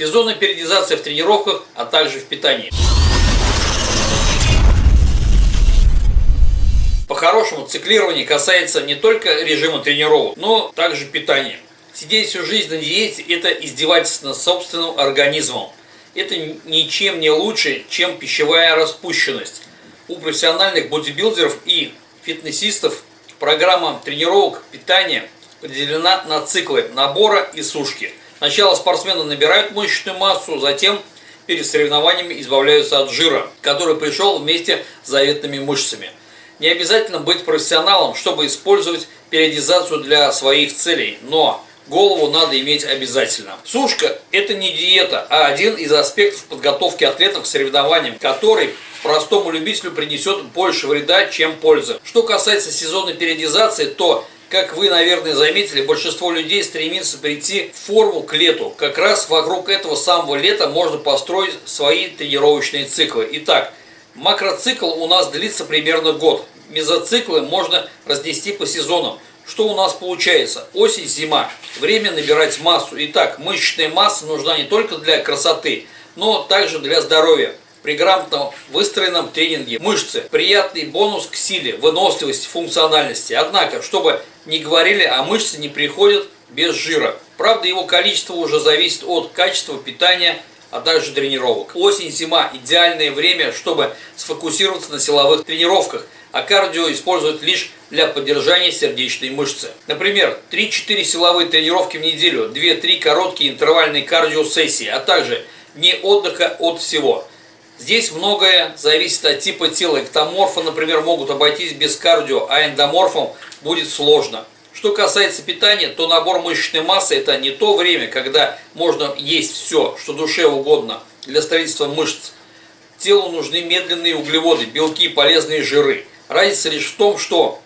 Сезонная периодизация в тренировках, а также в питании. По-хорошему, циклирование касается не только режима тренировок, но также питания. Сидеть всю жизнь на диете – это издевательство над собственным организмом. Это ничем не лучше, чем пищевая распущенность. У профессиональных бодибилдеров и фитнесистов программа тренировок питания поделена на циклы набора и сушки. Сначала спортсмены набирают мышечную массу, затем перед соревнованиями избавляются от жира, который пришел вместе с заветными мышцами. Не обязательно быть профессионалом, чтобы использовать периодизацию для своих целей, но голову надо иметь обязательно. Сушка – это не диета, а один из аспектов подготовки атлетов к соревнованиям, который простому любителю принесет больше вреда, чем пользы. Что касается сезонной периодизации, то как вы, наверное, заметили, большинство людей стремится прийти в форму к лету. Как раз вокруг этого самого лета можно построить свои тренировочные циклы. Итак, макроцикл у нас длится примерно год. Мезоциклы можно разнести по сезонам. Что у нас получается? Осень, зима. Время набирать массу. Итак, мышечная масса нужна не только для красоты, но также для здоровья. При грамотно выстроенном тренинге мышцы – приятный бонус к силе, выносливости, функциональности. Однако, чтобы не говорили, а мышцы не приходят без жира. Правда, его количество уже зависит от качества питания, а также тренировок. Осень-зима – идеальное время, чтобы сфокусироваться на силовых тренировках, а кардио используют лишь для поддержания сердечной мышцы. Например, 3-4 силовые тренировки в неделю, 2-3 короткие интервальные кардиосессии, а также не отдыха от всего. Здесь многое зависит от типа тела. Эктоморфы, например, могут обойтись без кардио, а эндоморфам будет сложно. Что касается питания, то набор мышечной массы – это не то время, когда можно есть все, что душе угодно для строительства мышц. Телу нужны медленные углеводы, белки, полезные жиры. Разница лишь в том, что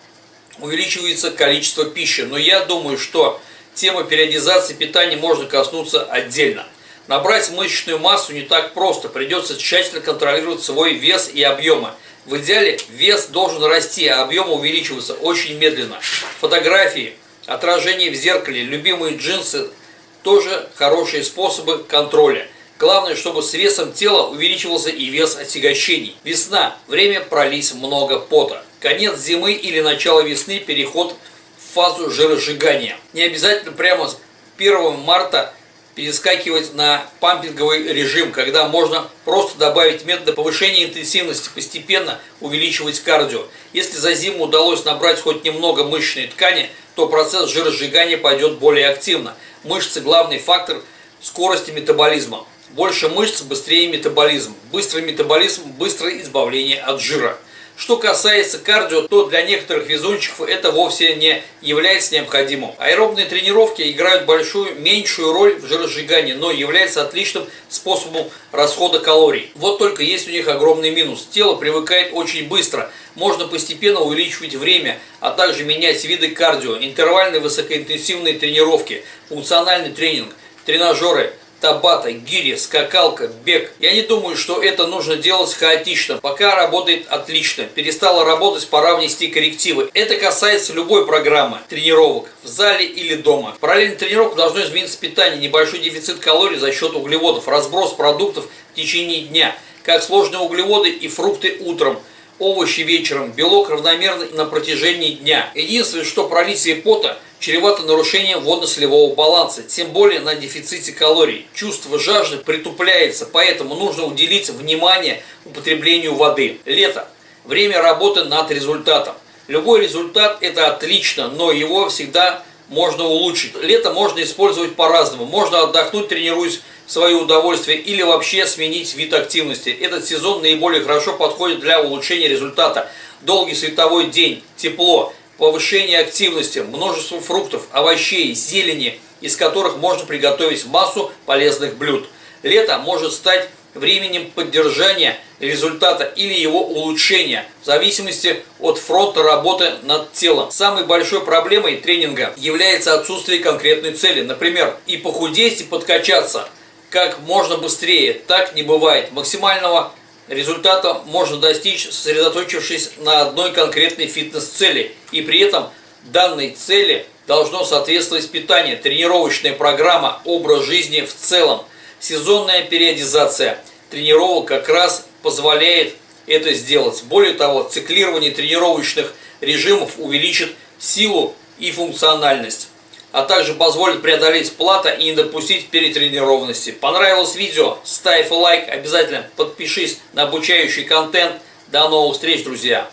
увеличивается количество пищи. Но я думаю, что тема периодизации питания можно коснуться отдельно. Набрать мышечную массу не так просто, придется тщательно контролировать свой вес и объемы. В идеале вес должен расти, а объемы увеличиваться очень медленно. Фотографии, отражение в зеркале, любимые джинсы – тоже хорошие способы контроля. Главное, чтобы с весом тела увеличивался и вес отягощений. Весна – время пролить много пота. Конец зимы или начало весны – переход в фазу жиросжигания. Не обязательно прямо с 1 марта перескакивать на пампинговый режим, когда можно просто добавить методы повышения интенсивности, постепенно увеличивать кардио. Если за зиму удалось набрать хоть немного мышечной ткани, то процесс жиросжигания пойдет более активно. Мышцы – главный фактор скорости метаболизма. Больше мышц, быстрее метаболизм. Быстрый метаболизм – быстрое избавление от жира. Что касается кардио, то для некоторых везунчиков это вовсе не является необходимым. Аэробные тренировки играют большую, меньшую роль в жиросжигании, но являются отличным способом расхода калорий. Вот только есть у них огромный минус. Тело привыкает очень быстро. Можно постепенно увеличивать время, а также менять виды кардио, интервальные высокоинтенсивные тренировки, функциональный тренинг, тренажеры – табата, гири, скакалка, бег. Я не думаю, что это нужно делать хаотично. Пока работает отлично. Перестала работать, пора внести коррективы. Это касается любой программы тренировок в зале или дома. Параллельно тренировку должно измениться питание, небольшой дефицит калорий за счет углеводов, разброс продуктов в течение дня, как сложные углеводы и фрукты утром – овощи вечером, белок равномерно на протяжении дня. Единственное, что пролитие пота чревато нарушением водно-солевого баланса, тем более на дефиците калорий. Чувство жажды притупляется, поэтому нужно уделить внимание употреблению воды. Лето. Время работы над результатом. Любой результат это отлично, но его всегда можно улучшить. Лето можно использовать по-разному. Можно отдохнуть, тренируясь свое удовольствие или вообще сменить вид активности. Этот сезон наиболее хорошо подходит для улучшения результата. Долгий световой день, тепло, повышение активности, множество фруктов, овощей, зелени, из которых можно приготовить массу полезных блюд. Лето может стать временем поддержания результата или его улучшения, в зависимости от фронта работы над телом. Самой большой проблемой тренинга является отсутствие конкретной цели. Например, и похудеть, и подкачаться как можно быстрее. Так не бывает. Максимального результата можно достичь, сосредоточившись на одной конкретной фитнес-цели. И при этом данной цели должно соответствовать питание, тренировочная программа, образ жизни в целом. сезонная периодизация тренировок как раз позволяет это сделать. Более того, циклирование тренировочных режимов увеличит силу и функциональность а также позволит преодолеть плата и не допустить перетренированности. Понравилось видео? Ставь лайк, обязательно подпишись на обучающий контент. До новых встреч, друзья!